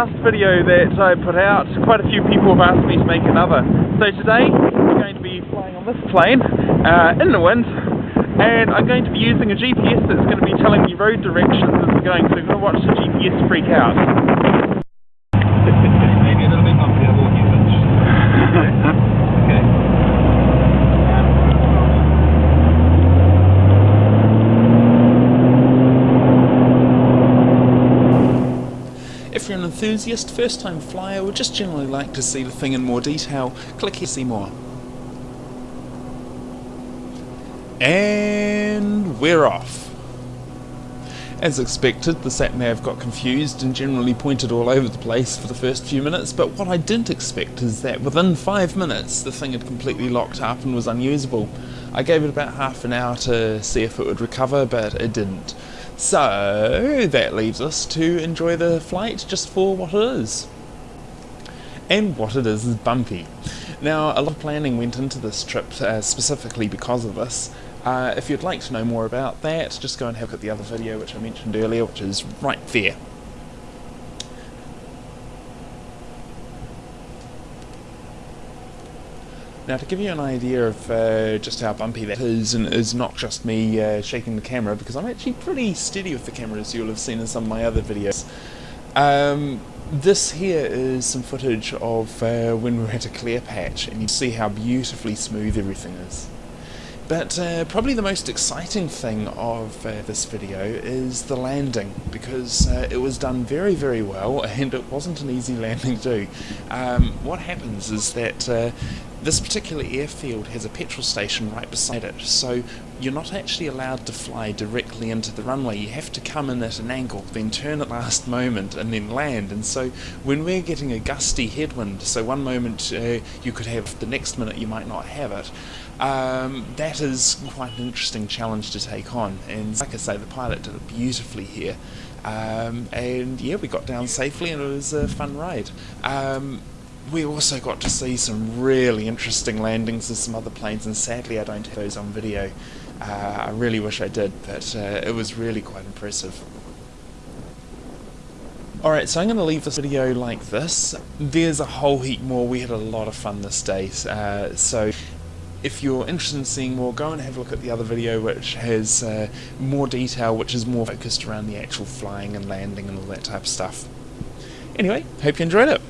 last video that I put out, quite a few people have asked me to make another. So today, we're going to be flying on this plane, uh, in the wind, and I'm going to be using a GPS that's going to be telling me road directions as we're going, so I'm going to watch the GPS freak out. Maybe a little bit bumpy, I will give it. Okay. If you're an enthusiast, first time flyer, or just generally like to see the thing in more detail, click here to see more. And we're off. As expected, the sat-nav got confused and generally pointed all over the place for the first few minutes, but what I didn't expect is that within five minutes the thing had completely locked up and was unusable. I gave it about half an hour to see if it would recover, but it didn't. So that leaves us to enjoy the flight just for what it is. And what it is is bumpy. Now, a lot of planning went into this trip uh, specifically because of this. Uh, if you'd like to know more about that, just go and have a look at the other video which I mentioned earlier, which is right there. Now to give you an idea of uh, just how bumpy that is, and is not just me uh, shaking the camera, because I'm actually pretty steady with the camera as you'll have seen in some of my other videos. Um, this here is some footage of uh, when we were at a clear patch, and you see how beautifully smooth everything is. But uh, probably the most exciting thing of uh, this video is the landing, because uh, it was done very, very well, and it wasn't an easy landing to do. Um, what happens is that uh, this particular airfield has a petrol station right beside it, so you're not actually allowed to fly directly into the runway. You have to come in at an angle, then turn at last moment, and then land. And so when we're getting a gusty headwind, so one moment uh, you could have, the next minute you might not have it, um, that is quite an interesting challenge to take on. And like I say, the pilot did it beautifully here. Um, and yeah, we got down safely and it was a fun ride. Um, we also got to see some really interesting landings of some other planes, and sadly I don't have those on video. Uh, I really wish I did, but uh, it was really quite impressive. Alright, so I'm going to leave this video like this. There's a whole heap more. We had a lot of fun this day, uh, so if you're interested in seeing more, go and have a look at the other video which has uh, more detail, which is more focused around the actual flying and landing and all that type of stuff. Anyway, hope you enjoyed it.